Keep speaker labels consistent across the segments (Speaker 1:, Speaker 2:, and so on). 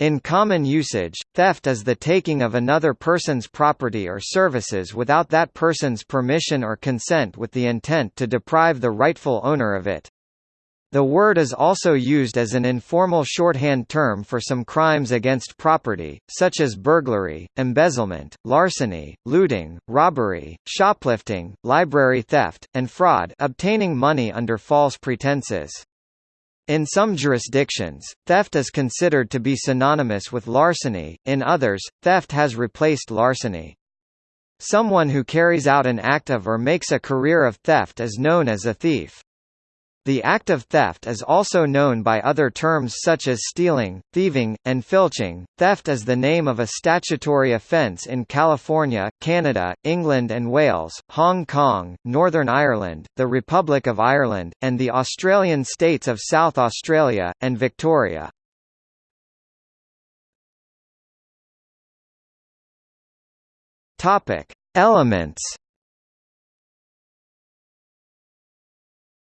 Speaker 1: In common usage, theft is the taking of another person's property or services without that person's permission or consent with the intent to deprive the rightful owner of it. The word is also used as an informal shorthand term for some crimes against property, such as burglary, embezzlement, larceny, looting, robbery, shoplifting, library theft, and fraud obtaining money under false pretenses. In some jurisdictions, theft is considered to be synonymous with larceny, in others, theft has replaced larceny. Someone who carries out an act of or makes a career of theft is known as a thief. The act of theft is also known by other terms such as stealing, thieving, and filching. Theft is the name of a statutory offence in California, Canada, England and Wales, Hong Kong, Northern Ireland, the Republic of Ireland, and the Australian states of South Australia, and Victoria. Elements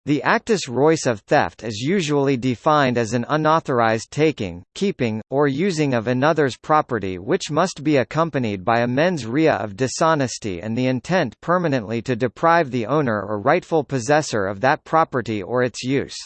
Speaker 1: The actus reus of theft is usually defined as an unauthorized taking, keeping, or using of another's property which must be accompanied by a mens rea of dishonesty and the intent permanently to deprive the owner or rightful possessor of that property or its use.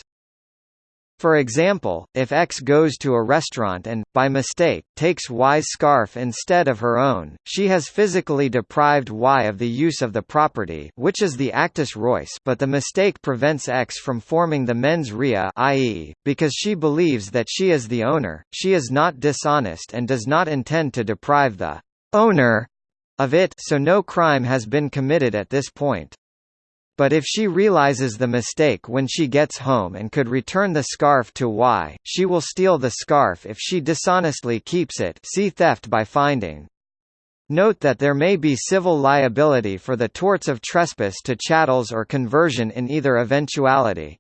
Speaker 1: For example, if X goes to a restaurant and, by mistake, takes Y's scarf instead of her own, she has physically deprived Y of the use of the property which is the actus reus but the mistake prevents X from forming the mens rea i.e., because she believes that she is the owner, she is not dishonest and does not intend to deprive the owner of it so no crime has been committed at this point but if she realizes the mistake when she gets home and could return the scarf to Y, she will steal the scarf if she dishonestly keeps it see theft by finding. Note that there may be civil liability for the torts of trespass to chattels or conversion in either eventuality.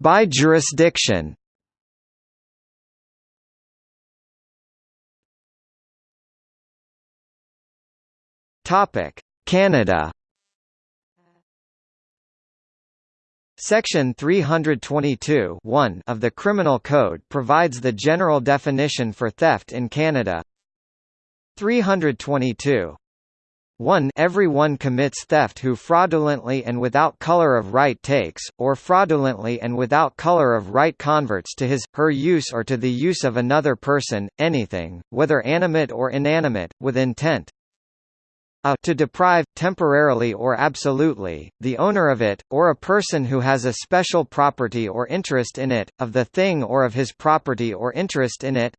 Speaker 1: By jurisdiction Topic: Canada. Section 322 of the Criminal Code provides the general definition for theft in Canada. 322 1 Everyone commits theft who fraudulently and without color of right takes, or fraudulently and without color of right converts to his, her use or to the use of another person, anything, whether animate or inanimate, with intent, a to deprive, temporarily or absolutely, the owner of it, or a person who has a special property or interest in it, of the thing or of his property or interest in it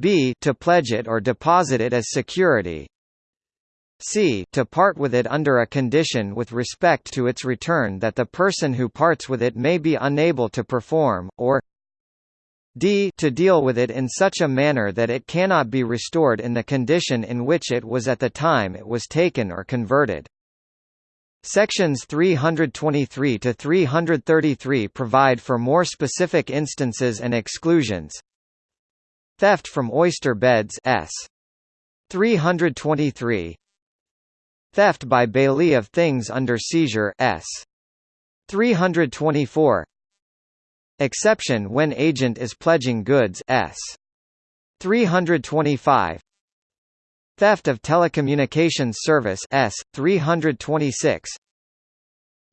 Speaker 1: b to pledge it or deposit it as security c to part with it under a condition with respect to its return that the person who parts with it may be unable to perform, or d to deal with it in such a manner that it cannot be restored in the condition in which it was at the time it was taken or converted. Sections 323 to 333 provide for more specific instances and exclusions. Theft from oyster beds S. 323 Theft by bailee of things under seizure S. 324 Exception when agent is pledging goods S. 325 Theft of telecommunications service S. 326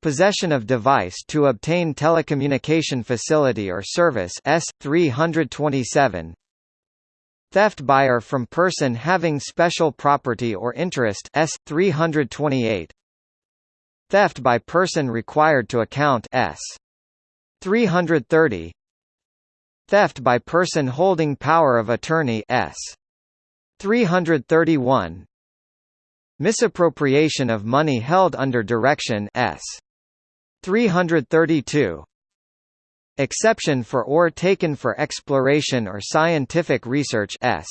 Speaker 1: Possession of device to obtain telecommunication facility or service S. 327 Theft buyer from person having special property or interest S. 328 Theft by person required to account S. 330 Theft by person holding power of attorney S. 331 Misappropriation of money held under direction S. 332 Exception for ore taken for exploration or scientific research S.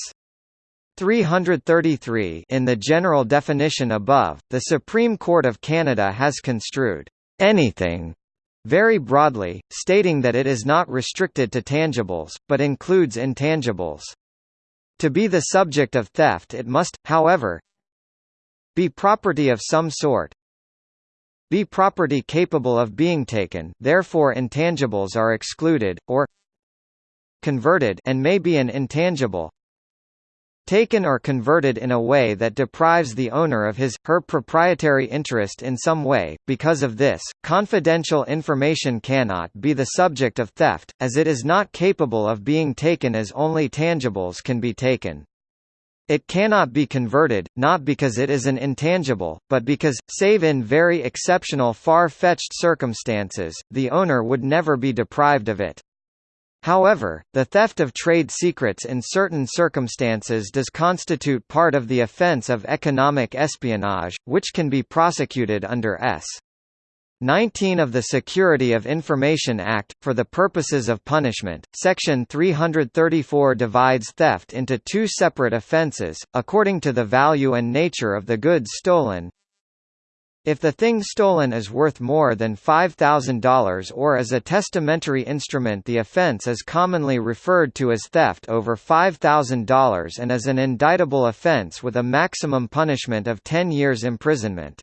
Speaker 1: 333 In the general definition above, the Supreme Court of Canada has construed anything very broadly, stating that it is not restricted to tangibles, but includes intangibles. To be the subject of theft it must, however, be property of some sort, be property capable of being taken therefore intangibles are excluded, or converted and may be an intangible taken or converted in a way that deprives the owner of his, her proprietary interest in some way. Because of this, confidential information cannot be the subject of theft, as it is not capable of being taken as only tangibles can be taken. It cannot be converted, not because it is an intangible, but because, save in very exceptional far-fetched circumstances, the owner would never be deprived of it. However, the theft of trade secrets in certain circumstances does constitute part of the offense of economic espionage, which can be prosecuted under S. 19 of the Security of Information Act, for the purposes of punishment. Section 334 divides theft into two separate offences, according to the value and nature of the goods stolen, if the thing stolen is worth more than $5,000 or is a testamentary instrument the offense is commonly referred to as theft over $5,000 and is an indictable offense with a maximum punishment of 10 years imprisonment.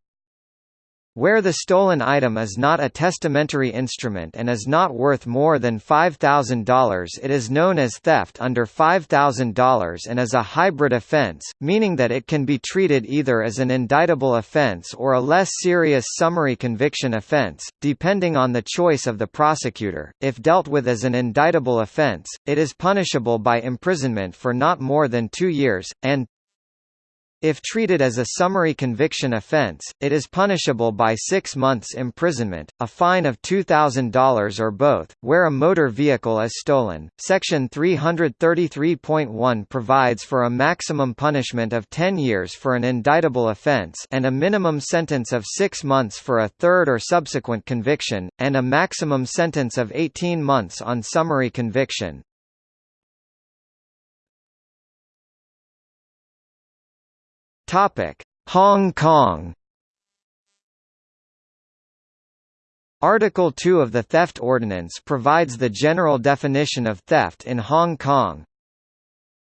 Speaker 1: Where the stolen item is not a testamentary instrument and is not worth more than $5,000 it is known as theft under $5,000 and is a hybrid offense, meaning that it can be treated either as an indictable offense or a less serious summary conviction offense, depending on the choice of the prosecutor. If dealt with as an indictable offense, it is punishable by imprisonment for not more than two years, and if treated as a summary conviction offense, it is punishable by six months imprisonment, a fine of $2,000 or both, where a motor vehicle is stolen. Section 333.1 provides for a maximum punishment of 10 years for an indictable offense and a minimum sentence of six months for a third or subsequent conviction, and a maximum sentence of 18 months on summary conviction. Topic: Hong Kong. Article 2 of the Theft Ordinance provides the general definition of theft in Hong Kong.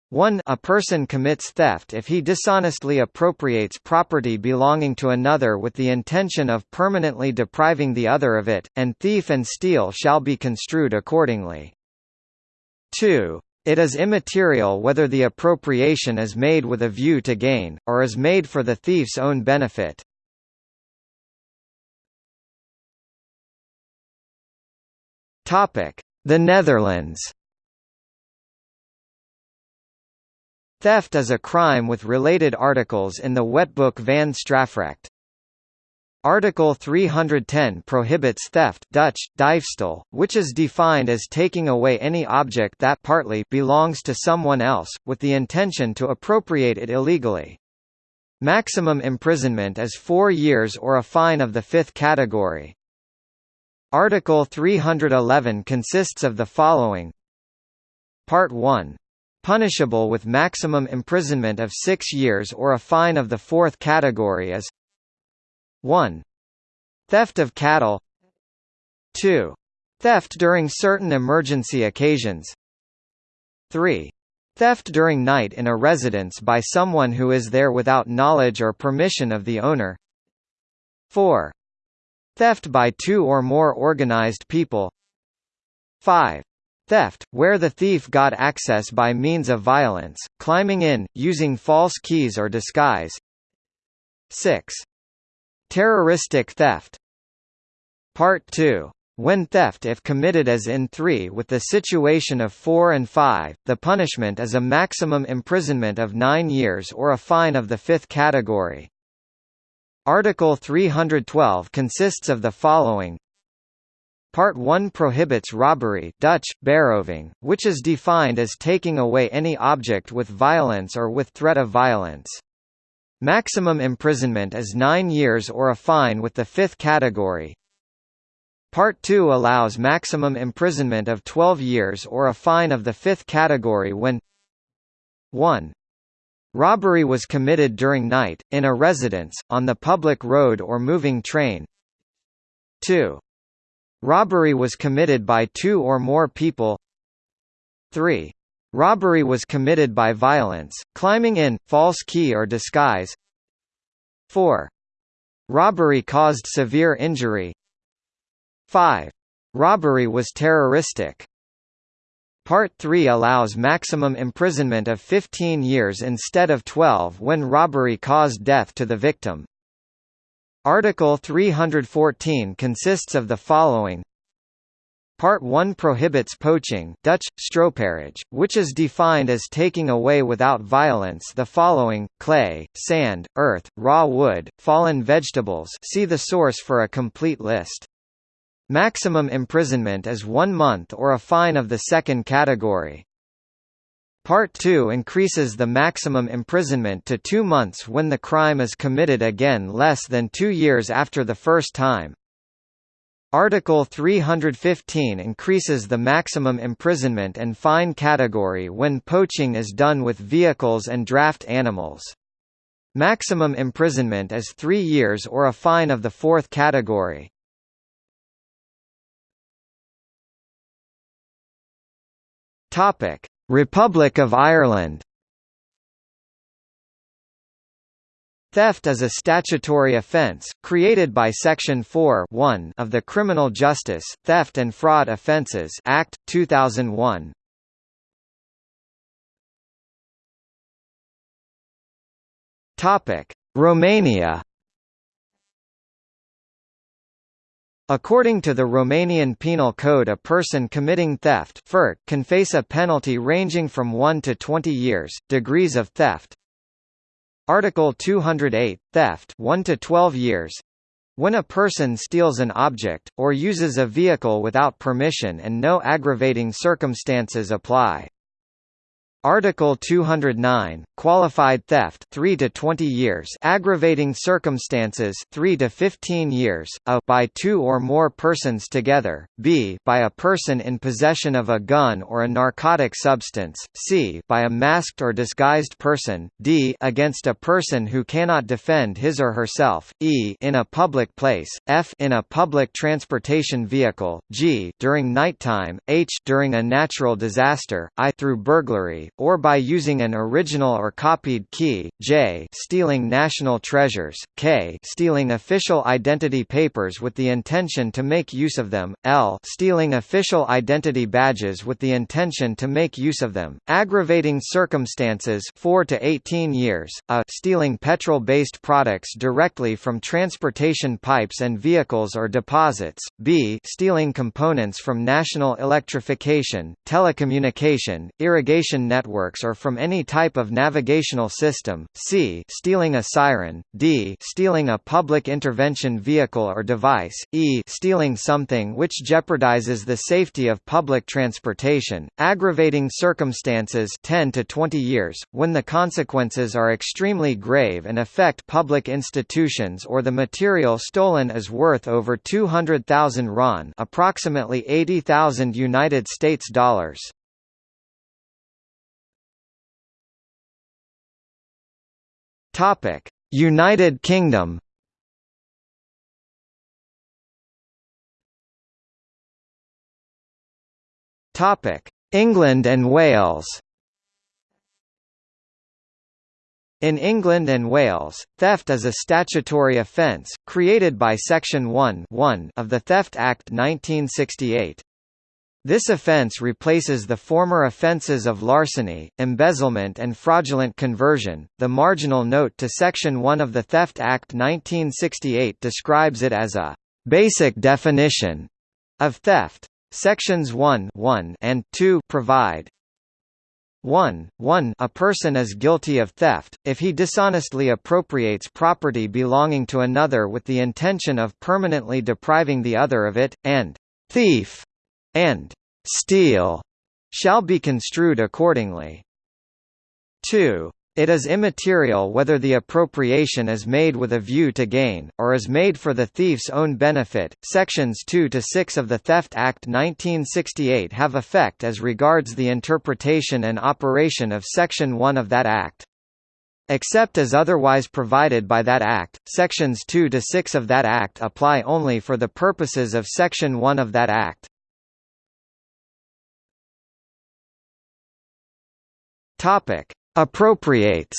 Speaker 1: 1 A person commits theft if he dishonestly appropriates property belonging to another with the intention of permanently depriving the other of it, and thief and steal shall be construed accordingly. 2 it is immaterial whether the appropriation is made with a view to gain, or is made for the thief's own benefit. The Netherlands Theft is a crime with related articles in the Wetboek van Strafrecht. Article 310 prohibits theft Dutch, diefstal, which is defined as taking away any object that partly belongs to someone else, with the intention to appropriate it illegally. Maximum imprisonment is four years or a fine of the fifth category. Article 311 consists of the following Part 1. Punishable with maximum imprisonment of six years or a fine of the fourth category is 1. Theft of cattle 2. Theft during certain emergency occasions 3. Theft during night in a residence by someone who is there without knowledge or permission of the owner 4. Theft by two or more organized people 5. Theft, where the thief got access by means of violence, climbing in, using false keys or disguise 6. Terroristic theft Part 2 when theft if committed as in 3 with the situation of 4 and 5, the punishment is a maximum imprisonment of 9 years or a fine of the fifth category. Article 312 consists of the following Part 1 prohibits robbery Dutch, beroving, which is defined as taking away any object with violence or with threat of violence. Maximum imprisonment is 9 years or a fine with the fifth category. Part 2 allows maximum imprisonment of 12 years or a fine of the fifth category when 1. Robbery was committed during night, in a residence, on the public road or moving train 2. Robbery was committed by two or more people 3. Robbery was committed by violence, climbing in, false key or disguise 4. Robbery caused severe injury 5. Robbery was terroristic Part 3 allows maximum imprisonment of 15 years instead of 12 when robbery caused death to the victim. Article 314 consists of the following Part 1 prohibits poaching Dutch, which is defined as taking away without violence the following, clay, sand, earth, raw wood, fallen vegetables see the source for a complete list. Maximum imprisonment is one month or a fine of the second category. Part 2 increases the maximum imprisonment to two months when the crime is committed again less than two years after the first time. Article 315 increases the maximum imprisonment and fine category when poaching is done with vehicles and draft animals. Maximum imprisonment is three years or a fine of the fourth category. Republic of Ireland Theft is a statutory offence, created by Section 4 of the Criminal Justice, Theft and Fraud Offences Act, 2001. Romania According to the Romanian Penal Code a person committing theft can face a penalty ranging from 1 to 20 years, degrees of theft, Article 208, theft 1 to 12 years. When a person steals an object, or uses a vehicle without permission and no aggravating circumstances apply. Article 209, qualified theft 3 to 20 years, aggravating circumstances 3 to 15 years, a by two or more persons together, b by a person in possession of a gun or a narcotic substance, c by a masked or disguised person, d against a person who cannot defend his or herself, e in a public place, f in a public transportation vehicle, g during nighttime, h during a natural disaster, i through burglary or by using an original or copied key, j stealing national treasures, k stealing official identity papers with the intention to make use of them, l stealing official identity badges with the intention to make use of them, aggravating circumstances 4 to 18 years, a stealing petrol-based products directly from transportation pipes and vehicles or deposits, b stealing components from national electrification, telecommunication, irrigation networks networks or from any type of navigational system, c stealing a siren, d stealing a public intervention vehicle or device, e stealing something which jeopardizes the safety of public transportation, aggravating circumstances 10 to 20 years, when the consequences are extremely grave and affect public institutions or the material stolen is worth over 200,000 RON approximately 80,000 United States dollars. Topic: United Kingdom. Topic: England and Wales. In England and Wales, theft is a statutory offence, created by Section 1 of the Theft Act 1968. This offence replaces the former offences of larceny, embezzlement and fraudulent conversion. The marginal note to Section 1 of the Theft Act 1968 describes it as a basic definition of theft. Sections 1, 1 and 2 provide 1. 1 A person is guilty of theft, if he dishonestly appropriates property belonging to another with the intention of permanently depriving the other of it, and thief and steal shall be construed accordingly. 2. It is immaterial whether the appropriation is made with a view to gain, or is made for the thief's own benefit. Sections 2 to 6 of the Theft Act 1968 have effect as regards the interpretation and operation of Section 1 of that Act. Except as otherwise provided by that Act, Sections 2 to 6 of that Act apply only for the purposes of Section 1 of that Act. Topic: Appropriates.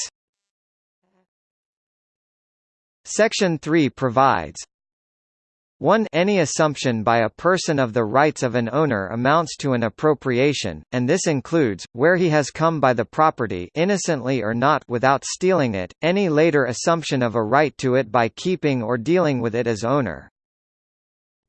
Speaker 1: Section 3 provides 1 Any assumption by a person of the rights of an owner amounts to an appropriation, and this includes, where he has come by the property innocently or not without stealing it, any later assumption of a right to it by keeping or dealing with it as owner.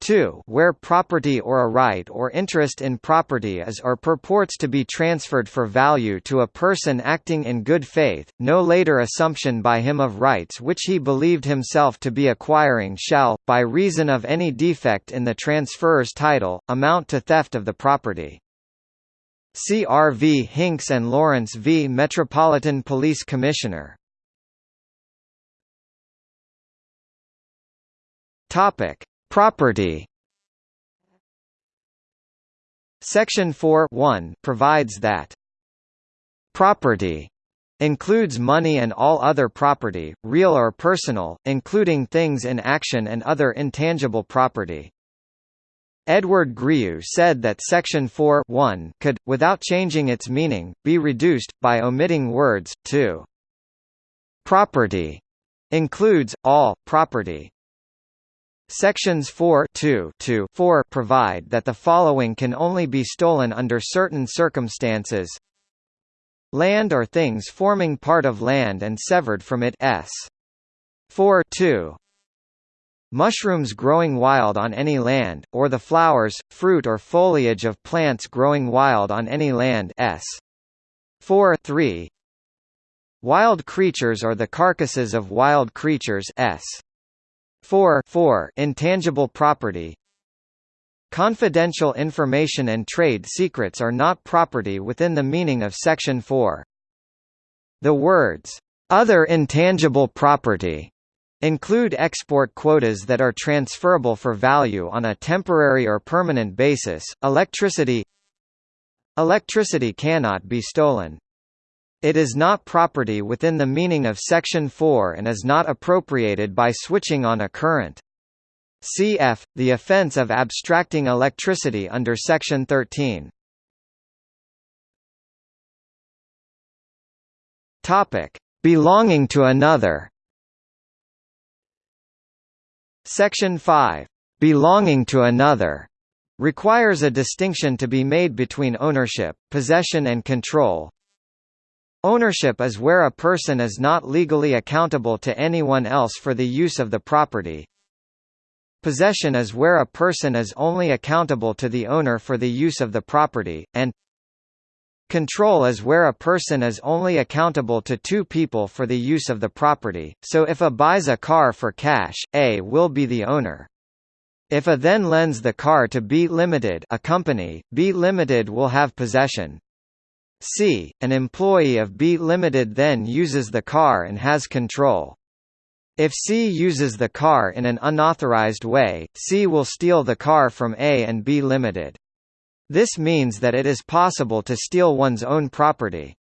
Speaker 1: 2 where property or a right or interest in property is or purports to be transferred for value to a person acting in good faith, no later assumption by him of rights which he believed himself to be acquiring shall, by reason of any defect in the transferor's title, amount to theft of the property. C.R. v. Hinks and Lawrence v. Metropolitan Police Commissioner Topic Property Section 4 provides that property includes money and all other property, real or personal, including things in action and other intangible property. Edward Griew said that Section 4 could, without changing its meaning, be reduced, by omitting words, to property includes, all, property. Sections 4 2 to 4 provide that the following can only be stolen under certain circumstances. Land or things forming part of land and severed from it s. 4 2 Mushrooms growing wild on any land, or the flowers, fruit or foliage of plants growing wild on any land s. 4 3 Wild creatures or the carcasses of wild creatures s. 4 4 intangible property Confidential information and trade secrets are not property within the meaning of Section 4. The words, "...other intangible property," include export quotas that are transferable for value on a temporary or permanent basis, electricity Electricity cannot be stolen. It is not property within the meaning of Section 4 and is not appropriated by switching on a current. Cf. The offense of abstracting electricity under Section 13. Topic: Belonging to another. Section 5. Belonging to another requires a distinction to be made between ownership, possession and control, Ownership is where a person is not legally accountable to anyone else for the use of the property. Possession is where a person is only accountable to the owner for the use of the property, and Control is where a person is only accountable to two people for the use of the property, so if A buys a car for cash, A will be the owner. If A then lends the car to B Limited a company, B Limited will have possession, C. An employee of B Limited then uses the car and has control. If C uses the car in an unauthorized way, C will steal the car from A and B Limited. This means that it is possible to steal one's own property.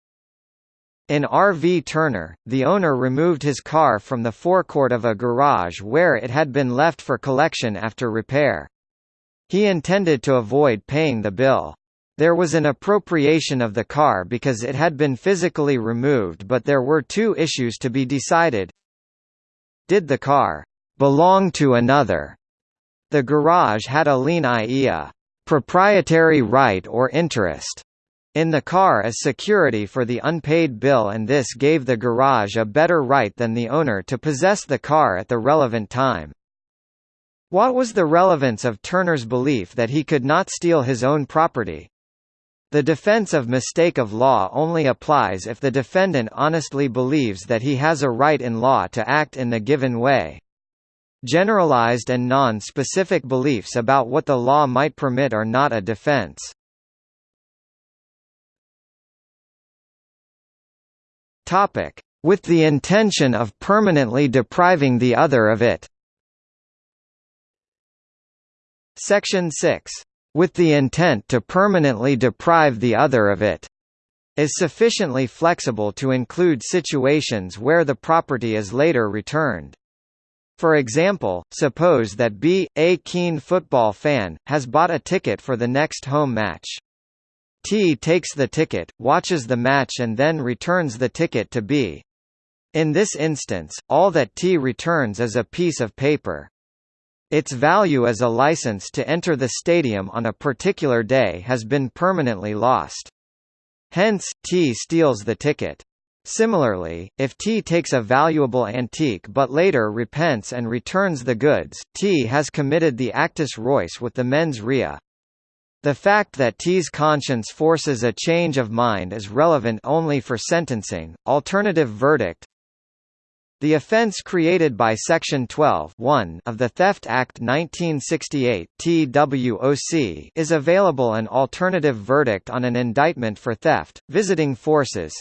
Speaker 1: In R.V. Turner, the owner removed his car from the forecourt of a garage where it had been left for collection after repair. He intended to avoid paying the bill. There was an appropriation of the car because it had been physically removed but there were two issues to be decided. Did the car belong to another? The garage had a lien i.e. proprietary right or interest in the car as security for the unpaid bill and this gave the garage a better right than the owner to possess the car at the relevant time. What was the relevance of Turner's belief that he could not steal his own property? The defense of mistake of law only applies if the defendant honestly believes that he has a right in law to act in the given way. Generalized and non-specific beliefs about what the law might permit are not a defense. With the intention of permanently depriving the other of it Section 6 with the intent to permanently deprive the other of it, is sufficiently flexible to include situations where the property is later returned. For example, suppose that B, a keen football fan, has bought a ticket for the next home match. T takes the ticket, watches the match and then returns the ticket to B. In this instance, all that T returns is a piece of paper. Its value as a license to enter the stadium on a particular day has been permanently lost. Hence, T steals the ticket. Similarly, if T takes a valuable antique but later repents and returns the goods, T has committed the actus reus with the mens rea. The fact that T's conscience forces a change of mind is relevant only for sentencing. Alternative verdict the offence created by Section 12 of the Theft Act 1968 TWOC is available an alternative verdict on an indictment for theft, visiting forces.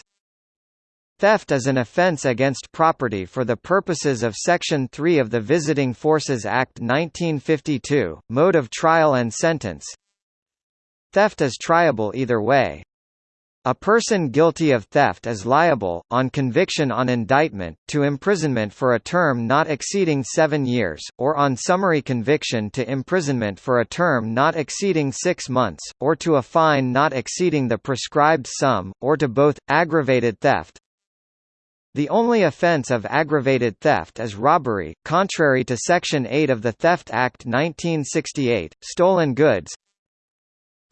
Speaker 1: Theft is an offence against property for the purposes of Section 3 of the Visiting Forces Act 1952, mode of trial and sentence. Theft is triable either way. A person guilty of theft is liable, on conviction on indictment, to imprisonment for a term not exceeding seven years, or on summary conviction to imprisonment for a term not exceeding six months, or to a fine not exceeding the prescribed sum, or to both. Aggravated theft The only offence of aggravated theft is robbery, contrary to Section 8 of the Theft Act 1968, stolen goods,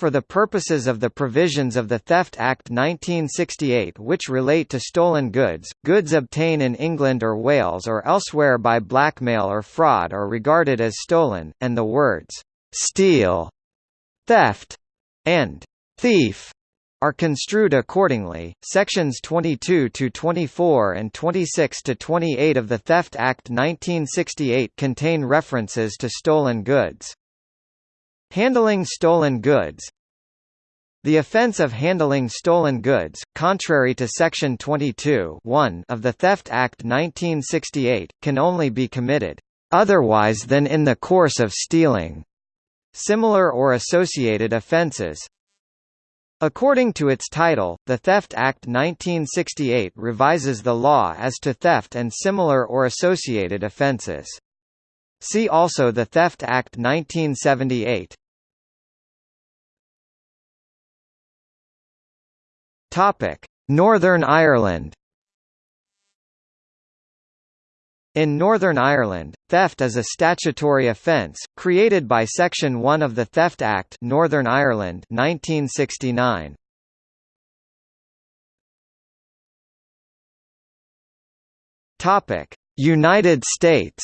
Speaker 1: for the purposes of the provisions of the Theft Act 1968 which relate to stolen goods, goods obtained in England or Wales or elsewhere by blackmail or fraud are regarded as stolen, and the words, "'steal'", "'theft' and "'thief' are construed accordingly. Sections 22 to 24 and 26 to 28 of the Theft Act 1968 contain references to stolen goods. Handling stolen goods The offence of handling stolen goods, contrary to Section 22 of the Theft Act 1968, can only be committed otherwise than in the course of stealing. Similar or associated offences According to its title, the Theft Act 1968 revises the law as to theft and similar or associated offences. See also the Theft Act 1978. Topic: Northern Ireland. In Northern Ireland, theft is a statutory offence, created by Section 1 of the Theft Act Northern Ireland 1969. United States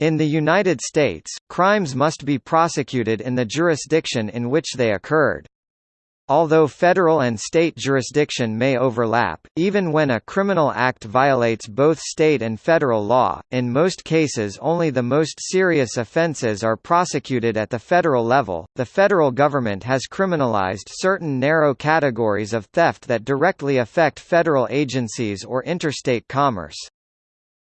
Speaker 1: In the United States, crimes must be prosecuted in the jurisdiction in which they occurred. Although federal and state jurisdiction may overlap, even when a criminal act violates both state and federal law, in most cases only the most serious offenses are prosecuted at the federal level. The federal government has criminalized certain narrow categories of theft that directly affect federal agencies or interstate commerce.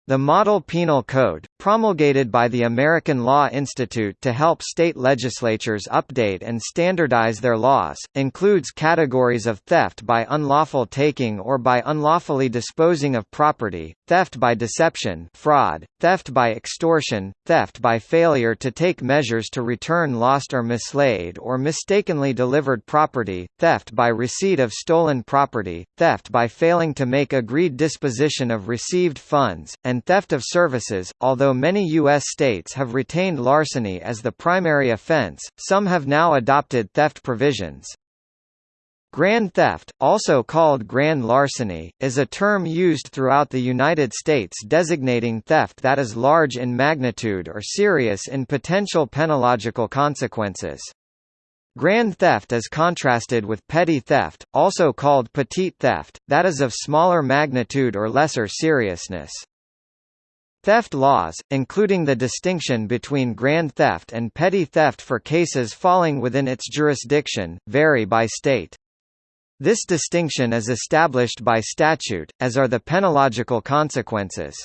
Speaker 1: The Model Penal Code, promulgated by the American Law Institute to help state legislatures update and standardize their laws, includes categories of theft by unlawful taking or by unlawfully disposing of property, theft by deception fraud, theft by extortion, theft by failure to take measures to return lost or mislaid or mistakenly delivered property, theft by receipt of stolen property, theft by failing to make agreed disposition of received funds, and theft of services. Although many U.S. states have retained larceny as the primary offense, some have now adopted theft provisions. Grand theft, also called grand larceny, is a term used throughout the United States designating theft that is large in magnitude or serious in potential penological consequences. Grand theft is contrasted with petty theft, also called petite theft, that is of smaller magnitude or lesser seriousness. Theft laws, including the distinction between grand theft and petty theft for cases falling within its jurisdiction, vary by state. This distinction is established by statute, as are the penological consequences.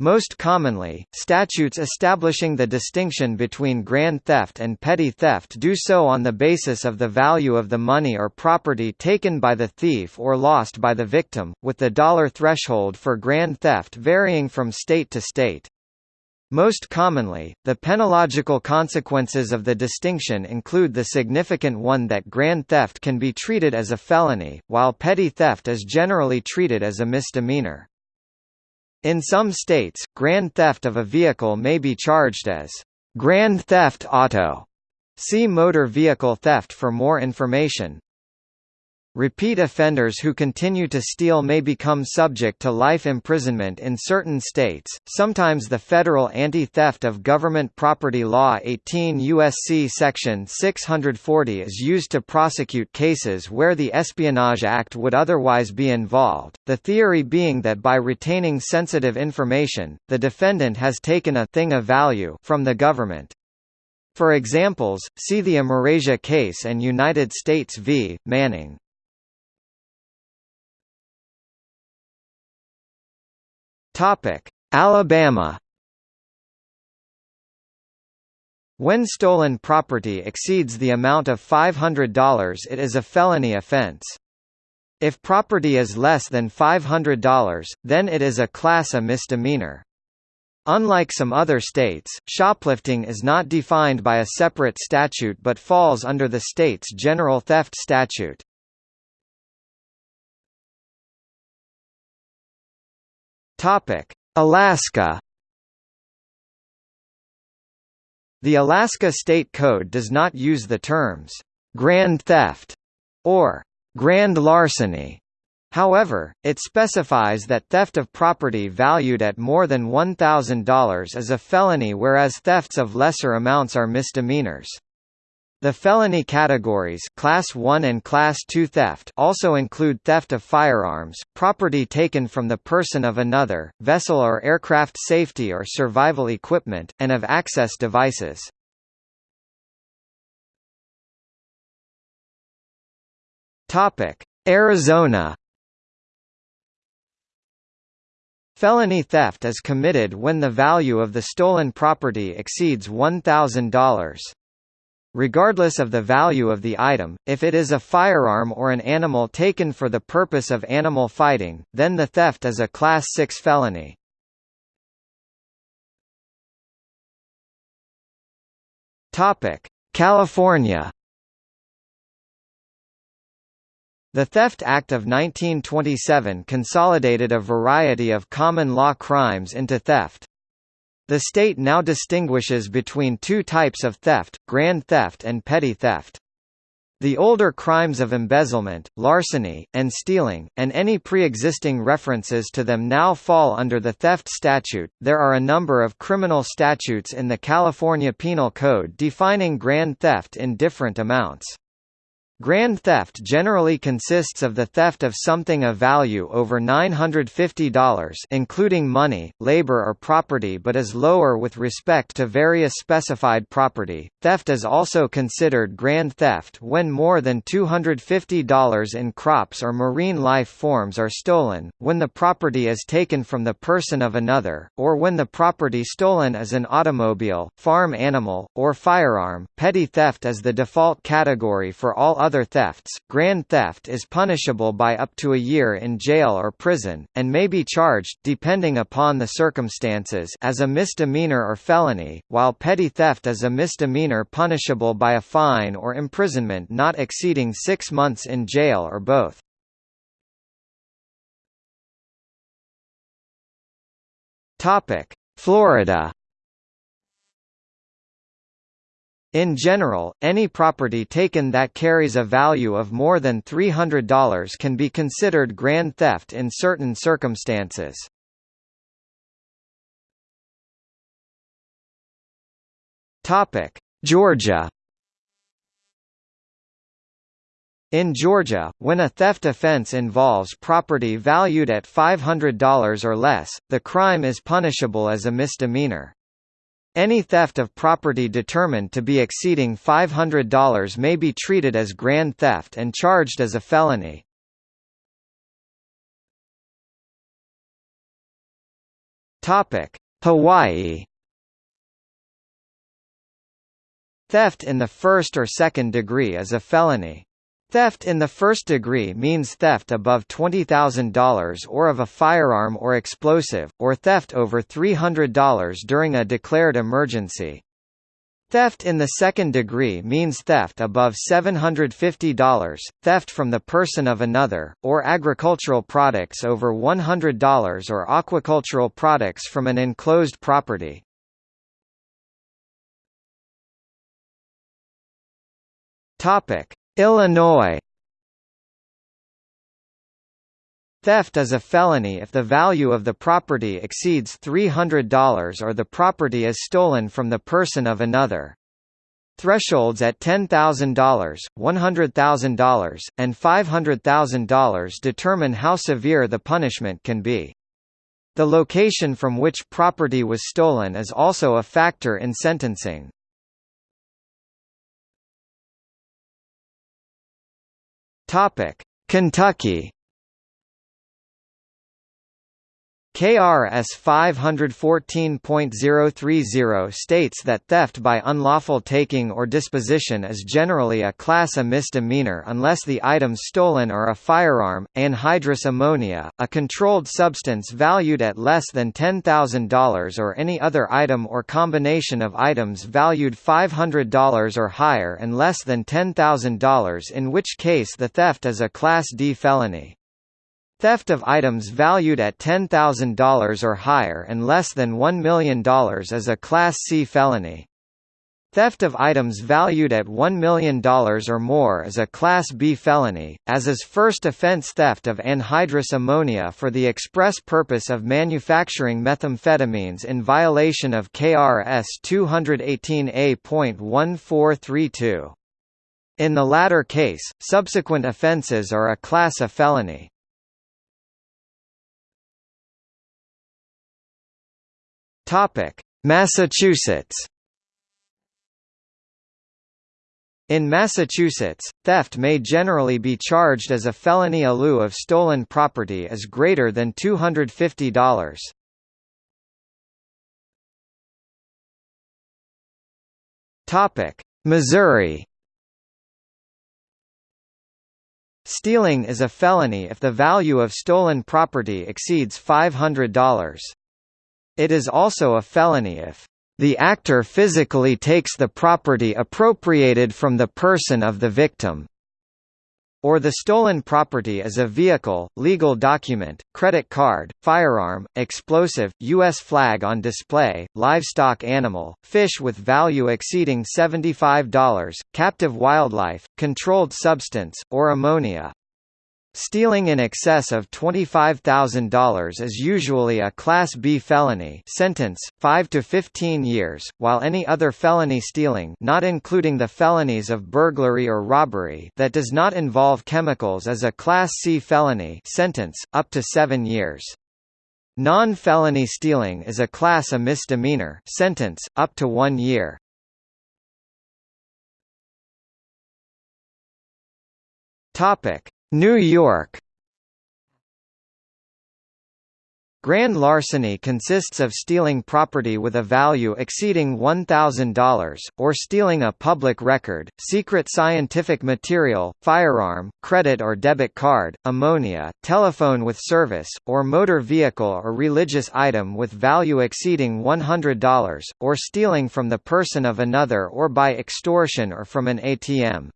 Speaker 1: Most commonly, statutes establishing the distinction between grand theft and petty theft do so on the basis of the value of the money or property taken by the thief or lost by the victim, with the dollar threshold for grand theft varying from state to state. Most commonly, the penological consequences of the distinction include the significant one that grand theft can be treated as a felony, while petty theft is generally treated as a misdemeanor. In some states, grand theft of a vehicle may be charged as grand theft auto. See motor vehicle theft for more information. Repeat offenders who continue to steal may become subject to life imprisonment in certain states. Sometimes the federal Anti-Theft of Government Property Law 18 USC section 640 is used to prosecute cases where the Espionage Act would otherwise be involved. The theory being that by retaining sensitive information, the defendant has taken a thing of value from the government. For examples, see the Amerasia case and United States v. Manning. Topic: Alabama. When stolen property exceeds the amount of $500 it is a felony offense. If property is less than $500, then it is a class A misdemeanor. Unlike some other states, shoplifting is not defined by a separate statute but falls under the state's general theft statute. Alaska. The Alaska State Code does not use the terms grand theft or grand larceny. However, it specifies that theft of property valued at more than $1,000 is a felony whereas thefts of lesser amounts are misdemeanors. The felony categories Class 1 and Class 2 theft also include theft of firearms, property taken from the person of another, vessel or aircraft safety or survival equipment, and of access devices. Arizona Felony theft is committed when the value of the stolen property exceeds $1,000. Regardless of the value of the item, if it is a firearm or an animal taken for the purpose of animal fighting, then the theft is a Class 6 felony. California The Theft Act of 1927 consolidated a variety of common law crimes into theft. The state now distinguishes between two types of theft, grand theft and petty theft. The older crimes of embezzlement, larceny, and stealing, and any pre-existing references to them now fall under the theft statute. There are a number of criminal statutes in the California Penal Code defining grand theft in different amounts. Grand theft generally consists of the theft of something of value over $950 including money, labor or property but is lower with respect to various specified property. Theft is also considered grand theft when more than $250 in crops or marine life forms are stolen, when the property is taken from the person of another, or when the property stolen is an automobile, farm animal, or firearm. Petty theft is the default category for all other thefts, grand theft is punishable by up to a year in jail or prison, and may be charged depending upon the circumstances as a misdemeanor or felony, while petty theft is a misdemeanor punishable by a fine or imprisonment not exceeding six months in jail or both. Florida In general, any property taken that carries a value of more than $300 can be considered grand theft in certain circumstances. Georgia In Georgia, when a theft offense involves property valued at $500 or less, the crime is punishable as a misdemeanor. Any theft of property determined to be exceeding $500 may be treated as grand theft and charged as a felony. Topic: Hawaii Theft in the first or second degree is a felony. Theft in the first degree means theft above $20,000 or of a firearm or explosive, or theft over $300 during a declared emergency. Theft in the second degree means theft above $750, theft from the person of another, or agricultural products over $100 or aquacultural products from an enclosed property. Illinois Theft is a felony if the value of the property exceeds $300 or the property is stolen from the person of another. Thresholds at $10,000, $100,000, and $500,000 determine how severe the punishment can be. The location from which property was stolen is also a factor in sentencing. Kentucky KRS 514.030 states that theft by unlawful taking or disposition is generally a class A misdemeanor unless the items stolen are a firearm, anhydrous ammonia, a controlled substance valued at less than $10,000 or any other item or combination of items valued $500 or higher and less than $10,000 in which case the theft is a Class D felony. Theft of items valued at $10,000 or higher and less than $1 million is a Class C felony. Theft of items valued at $1 million or more is a Class B felony, as is first offense theft of anhydrous ammonia for the express purpose of manufacturing methamphetamines in violation of KRS 218A.1432. In the latter case, subsequent offences are a Class A felony. Topic: Massachusetts. In Massachusetts, theft may generally be charged as a felony a lieu of stolen property is greater than $250. Topic: Missouri. Stealing is a felony if the value of stolen property exceeds $500. It is also a felony if the actor physically takes the property appropriated from the person of the victim or the stolen property is a vehicle, legal document, credit card, firearm, explosive, U.S. flag on display, livestock animal, fish with value exceeding $75, captive wildlife, controlled substance, or ammonia. Stealing in excess of $25,000 is usually a Class B felony sentence, 5 to 15 years, while any other felony stealing not including the felonies of burglary or robbery that does not involve chemicals is a Class C felony sentence, up to 7 years. Non-felony stealing is a Class A misdemeanor sentence, up to 1 year. Topic New York Grand larceny consists of stealing property with a value exceeding $1,000, or stealing a public record, secret scientific material, firearm, credit or debit card, ammonia, telephone with service, or motor vehicle or religious item with value exceeding $100, or stealing from the person of another or by extortion or from an ATM.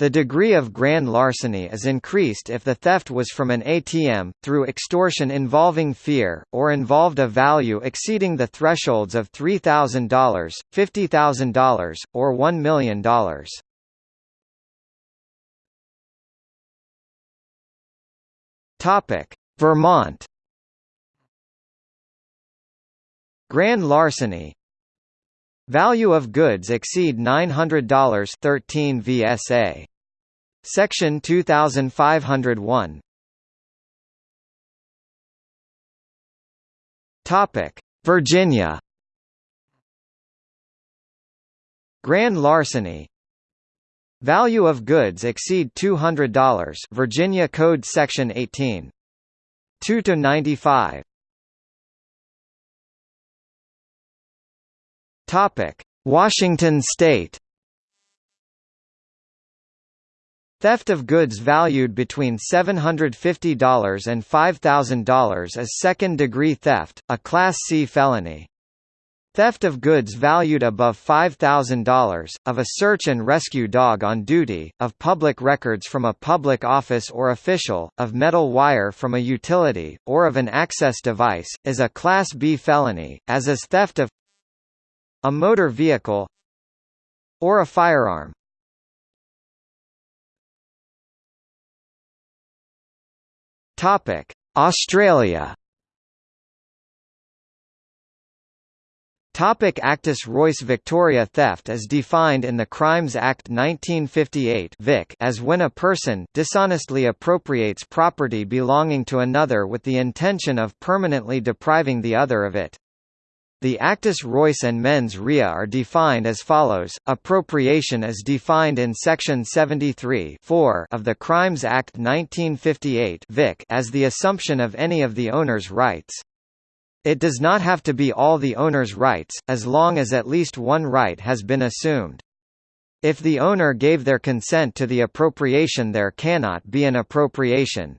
Speaker 1: The degree of grand larceny is increased if the theft was from an ATM, through extortion involving fear, or involved a value exceeding the thresholds of $3,000, $50,000, or $1 million. Vermont Grand larceny, Value of goods exceed $900 13 VSA. Section 2501. Topic: Virginia. Grand larceny. Value of goods exceed $200 Virginia Code Section 18. 2 to 95. Topic: Washington State. Theft of goods valued between $750 and $5,000 is second-degree theft, a Class C felony. Theft of goods valued above $5,000, of a search and rescue dog on duty, of public records from a public office or official, of metal wire from a utility, or of an access device, is a Class B felony, as is theft of a motor vehicle or a firearm. Topic: Australia. Topic Actus Reus Victoria Theft as defined in the Crimes Act 1958 Vic as when a person dishonestly appropriates property belonging to another with the intention of permanently depriving the other of it. The actus reus and mens rea are defined as follows. Appropriation is defined in section 73 of the Crimes Act 1958 Vic as the assumption of any of the owner's rights. It does not have to be all the owner's rights, as long as at least one right has been assumed. If the owner gave their consent to the appropriation there cannot be an appropriation.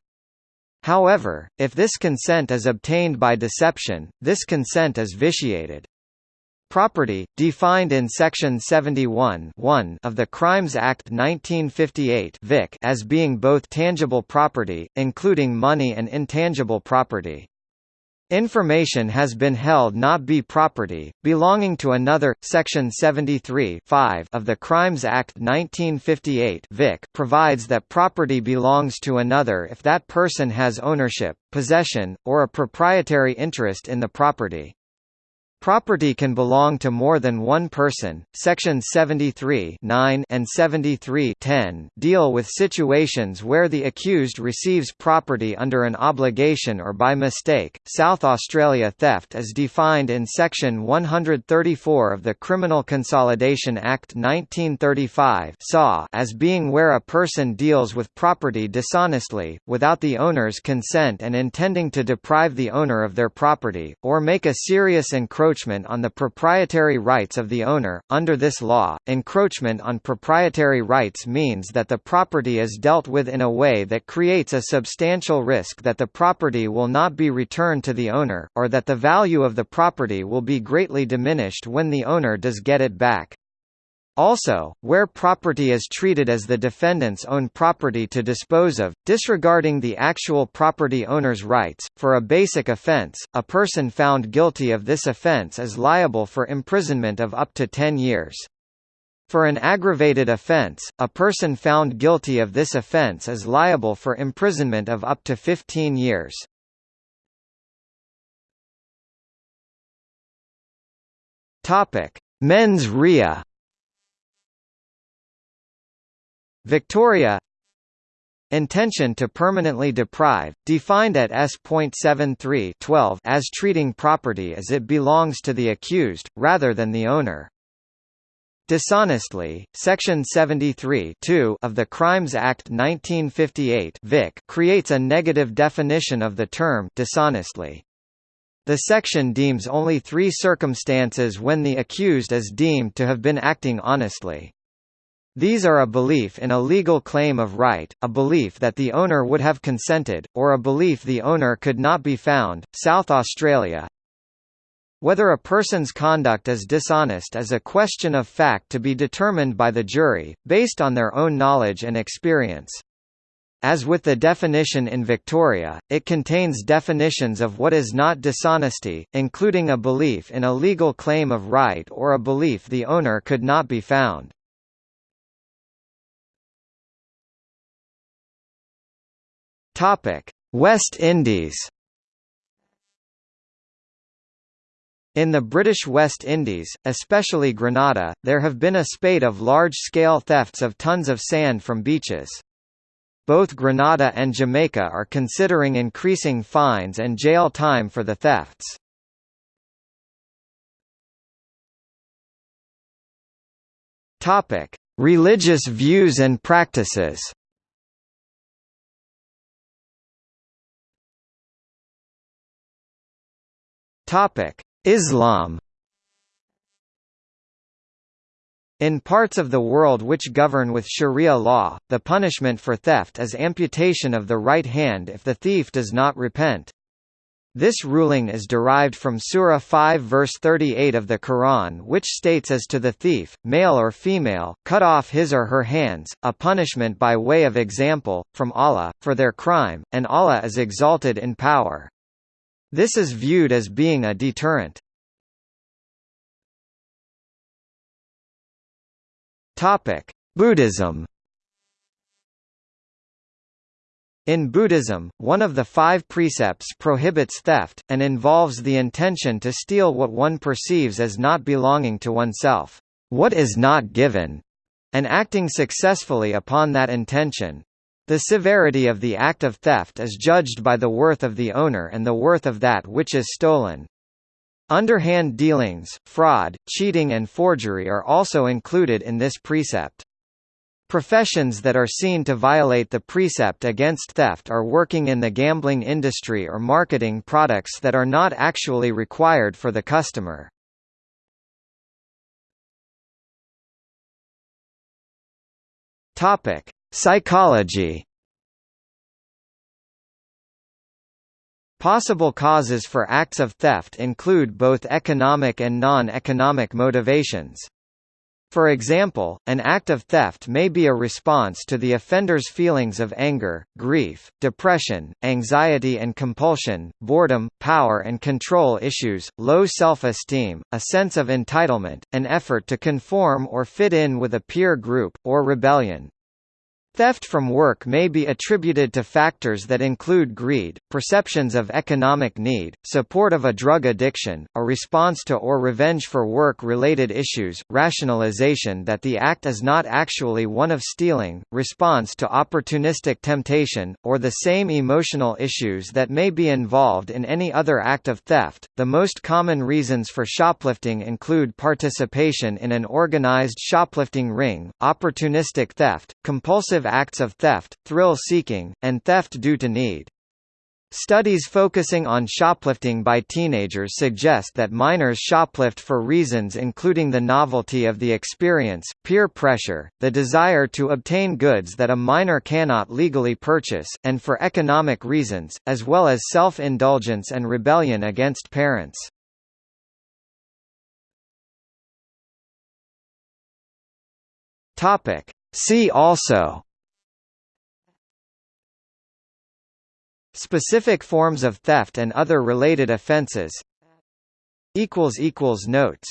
Speaker 1: However, if this consent is obtained by deception, this consent is vitiated. Property, defined in Section 71 of the Crimes Act 1958 Vic as being both tangible property, including money and intangible property. Information has been held not be property, belonging to another. Section 73 of the Crimes Act 1958 Vic provides that property belongs to another if that person has ownership, possession, or a proprietary interest in the property. Property can belong to more than one person. Sections 73 9 and 73 10 deal with situations where the accused receives property under an obligation or by mistake. South Australia theft is defined in Section 134 of the Criminal Consolidation Act 1935 as being where a person deals with property dishonestly, without the owner's consent and intending to deprive the owner of their property, or make a serious encroachment encroachment on the proprietary rights of the owner. Under this law, encroachment on proprietary rights means that the property is dealt with in a way that creates a substantial risk that the property will not be returned to the owner, or that the value of the property will be greatly diminished when the owner does get it back. Also, where property is treated as the defendant's own property to dispose of, disregarding the actual property owner's rights, for a basic offense, a person found guilty of this offense is liable for imprisonment of up to 10 years. For an aggravated offense, a person found guilty of this offense is liable for imprisonment of up to 15 years. Topic: Mens rea Victoria Intention to permanently deprive, defined at S.73 as treating property as it belongs to the accused, rather than the owner. Dishonestly, Section 73 of the Crimes Act 1958 Vic creates a negative definition of the term dishonestly. The section deems only three circumstances when the accused is deemed to have been acting honestly. These are a belief in a legal claim of right, a belief that the owner would have consented, or a belief the owner could not be found. South Australia Whether a person's conduct is dishonest is a question of fact to be determined by the jury, based on their own knowledge and experience. As with the definition in Victoria, it contains definitions of what is not dishonesty, including a belief in a legal claim of right or a belief the owner could not be found. Topic: West Indies. In the British West Indies, especially Grenada, there have been a spate of large-scale thefts of tons of sand from beaches. Both Grenada and Jamaica are considering increasing fines and jail time for the thefts. Religious views and practices. Topic: Islam. In parts of the world which govern with sharia law, the punishment for theft is amputation of the right hand if the thief does not repent. This ruling is derived from Surah 5 verse 38 of the Quran which states as to the thief, male or female, cut off his or her hands, a punishment by way of example, from Allah, for their crime, and Allah is exalted in power. This is viewed as being a deterrent. Buddhism. In Buddhism, one of the five precepts prohibits theft, and involves the intention to steal what one perceives as not belonging to oneself, what is not given, and acting successfully upon that intention. The severity of the act of theft is judged by the worth of the owner and the worth of that which is stolen. Underhand dealings, fraud, cheating and forgery are also included in this precept. Professions that are seen to violate the precept against theft are working in the gambling industry or marketing products that are not actually required for the customer. Topic: Psychology Possible causes for acts of theft include both economic and non-economic motivations. For example, an act of theft may be a response to the offender's feelings of anger, grief, depression, anxiety and compulsion, boredom, power and control issues, low self-esteem, a sense of entitlement, an effort to conform or fit in with a peer group, or rebellion. Theft from work may be attributed to factors that include greed, perceptions of economic need, support of a drug addiction, a response to or revenge for work-related issues, rationalization that the act is not actually one of stealing, response to opportunistic temptation, or the same emotional issues that may be involved in any other act of theft. The most common reasons for shoplifting include participation in an organized shoplifting ring, opportunistic theft, compulsive acts of theft, thrill-seeking, and theft due to need. Studies focusing on shoplifting by teenagers suggest that minors shoplift for reasons including the novelty of the experience, peer pressure, the desire to obtain goods that a minor cannot legally purchase, and for economic reasons, as well as self-indulgence and rebellion against parents. See also. Specific forms of theft and other related offences Notes